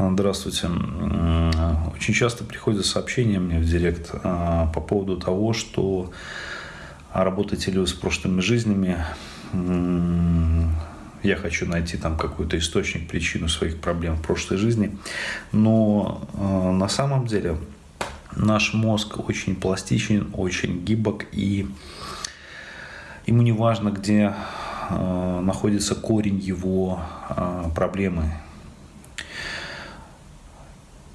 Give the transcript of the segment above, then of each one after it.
Здравствуйте. Очень часто приходят сообщения мне в директ а, по поводу того, что работаете ли вы с прошлыми жизнями, я хочу найти там какой-то источник, причину своих проблем в прошлой жизни. Но а, на самом деле наш мозг очень пластичен, очень гибок, и ему не важно, где а, находится корень его проблемы,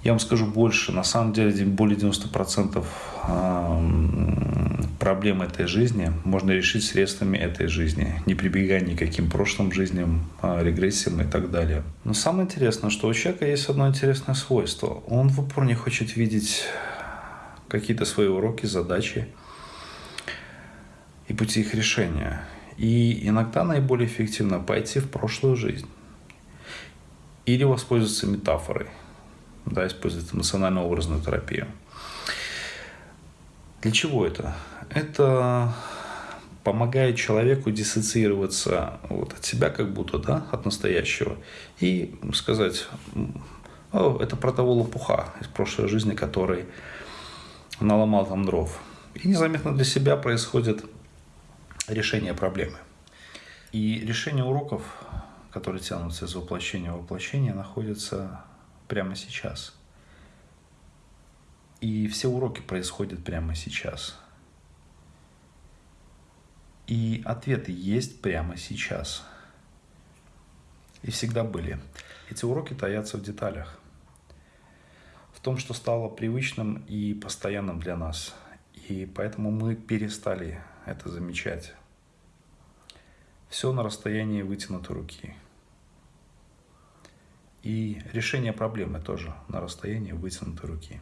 я вам скажу больше. На самом деле, более 90% проблем этой жизни можно решить средствами этой жизни, не прибегая никаким прошлым жизням, а, регрессиям и так далее. Но самое интересное, что у человека есть одно интересное свойство. Он в упор не хочет видеть какие-то свои уроки, задачи и пути их решения. И иногда наиболее эффективно пойти в прошлую жизнь или воспользоваться метафорой – да, использует эмоционально-образную терапию. Для чего это? Это помогает человеку диссоциироваться вот от себя как будто, да, от настоящего, и сказать, О, это про того лопуха из прошлой жизни, который наломал там дров. И незаметно для себя происходит решение проблемы. И решение уроков, которые тянутся из воплощения в воплощение, находится прямо сейчас. И все уроки происходят прямо сейчас. И ответы есть прямо сейчас. И всегда были. Эти уроки таятся в деталях. В том, что стало привычным и постоянным для нас. И поэтому мы перестали это замечать. Все на расстоянии вытянутой руки. И решение проблемы тоже на расстоянии вытянутой руки.